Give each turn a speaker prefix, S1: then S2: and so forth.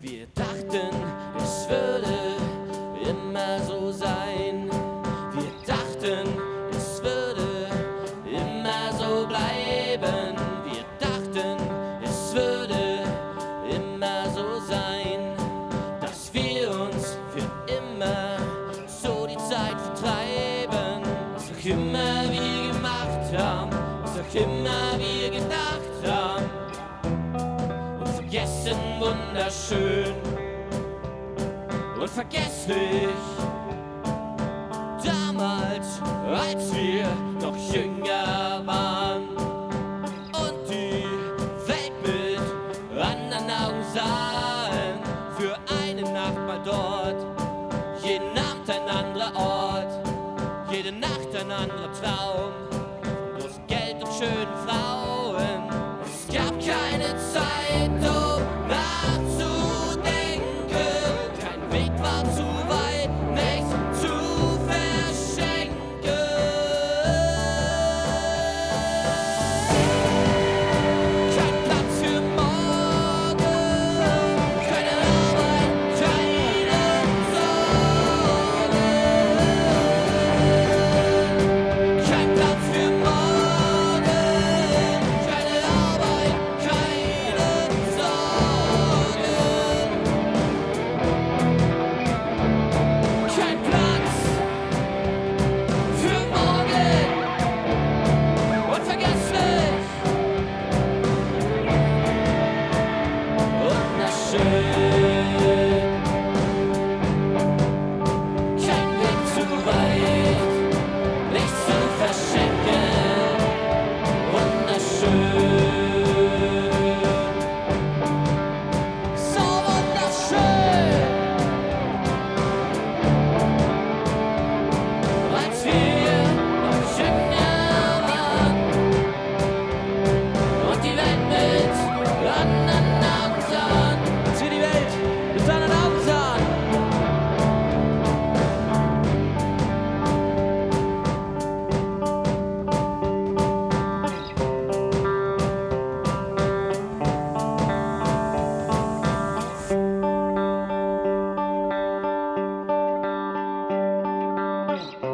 S1: Wir dachten, es würde immer so sein. Wir dachten, es würde immer so bleiben. Wir dachten, es würde immer so sein, dass wir uns für immer so die Zeit vertreiben. Was auch immer wir gemacht haben, was auch immer wir gedacht haben vergessen wunderschön und vergesslich. Damals, als wir noch jünger waren und die Welt mit anderen Augen sahen, für eine Nacht mal dort, jeden Abend ein anderer Ort, jede Nacht ein anderer Traum. Bye.